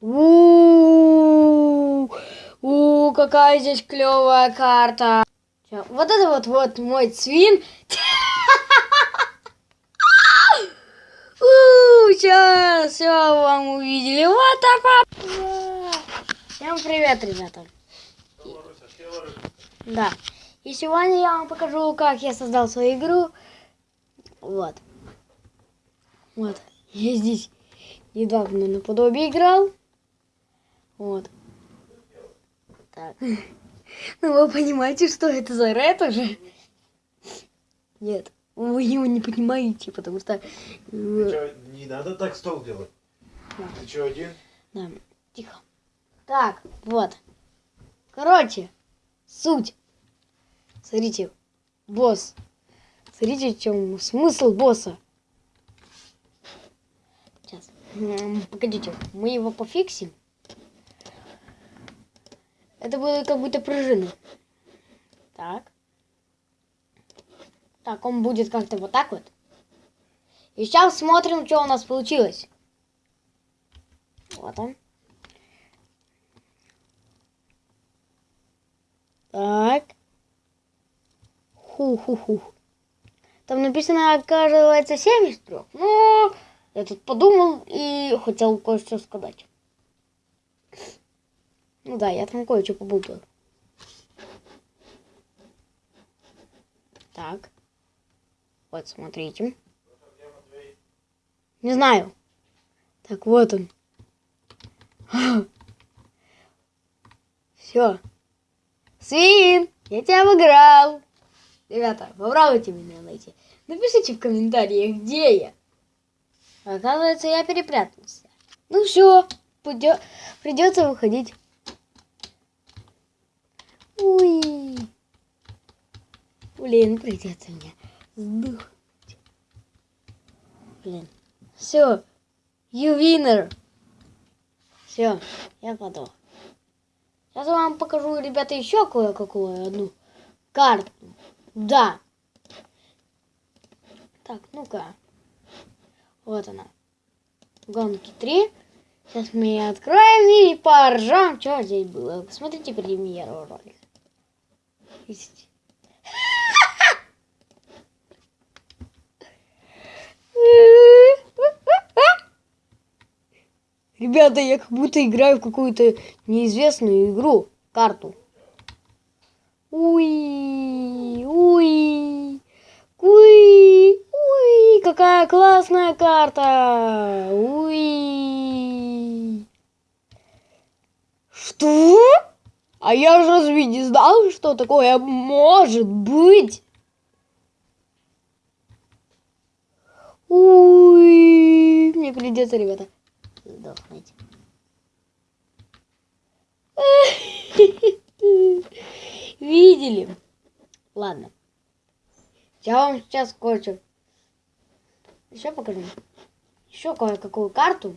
У, у, какая здесь клевая карта. Вот это вот вот мой свин. Сейчас все вам увидели. Вот так. Всем привет, ребята. Да. И сегодня я вам покажу, как я создал свою игру. Вот. Вот. Я здесь недавно наподобие играл. Вот. Так. Ну, вы понимаете, что это за ред уже? Нет, вы его не понимаете, потому что... Ты э, чё, не надо так стол делать. Да. Ты что, один? Да, тихо. Так, вот. Короче, суть. Смотрите, босс. Смотрите, в чем смысл босса. Сейчас. Погодите, мы его пофиксим. Это будет как будто пружина. Так. Так, он будет как-то вот так вот. И сейчас смотрим, что у нас получилось. Вот он. Так. Ху-ху-ху. Там написано, оказывается, 73. Ну, я тут подумал и хотел кое-что сказать. Ну да, я там кое-что побудил. Так. Вот, смотрите. Не знаю. Так, вот он. Все. Свин, я тебя обыграл. Ребята, попробуйте меня найти. Напишите в комментариях, где я. Оказывается, я перепрятался. Ну все, придется выходить. Уй. Блин, придется мне сдохнуть. Блин. Все. You winner. Все, я подох. Сейчас вам покажу, ребята, еще кое-какую одну карту. Да. Так, ну-ка. Вот она. Гонки 3. Сейчас мы ее откроем и поржем, что здесь было. Посмотрите премьеру ролика. Ребята, я как будто играю в какую-то неизвестную игру, карту. Уи, уи, уи, уи, какая классная карта. Уи. Что? А я же разве не знал, что такое может быть? Уи, мне придется, ребята сдохнуть. Видели? Ладно. Я вам сейчас кое-что еще покажу. Еще кое-какую карту.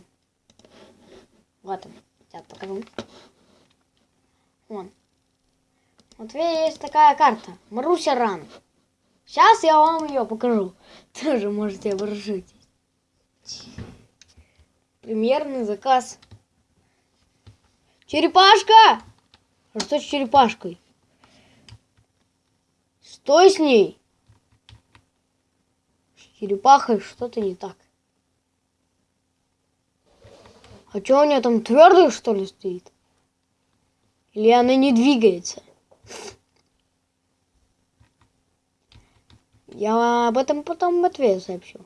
Вот он. Сейчас покажу. Вон. Вот есть такая карта. Маруся Ран. Сейчас я вам ее покажу. Тоже можете оборжить. Премьерный заказ. Черепашка! А что с черепашкой? Что с ней? С черепахой что-то не так. А что у нее там твердый что ли стоит? Или она не двигается? Я об этом потом в ответ сообщу.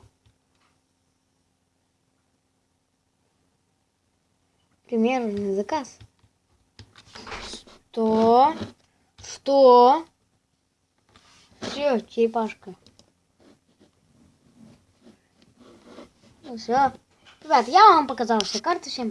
Примерный заказ. Что? Что? Все, черепашка. Ну все. Ребят, я вам показал все карты. Всем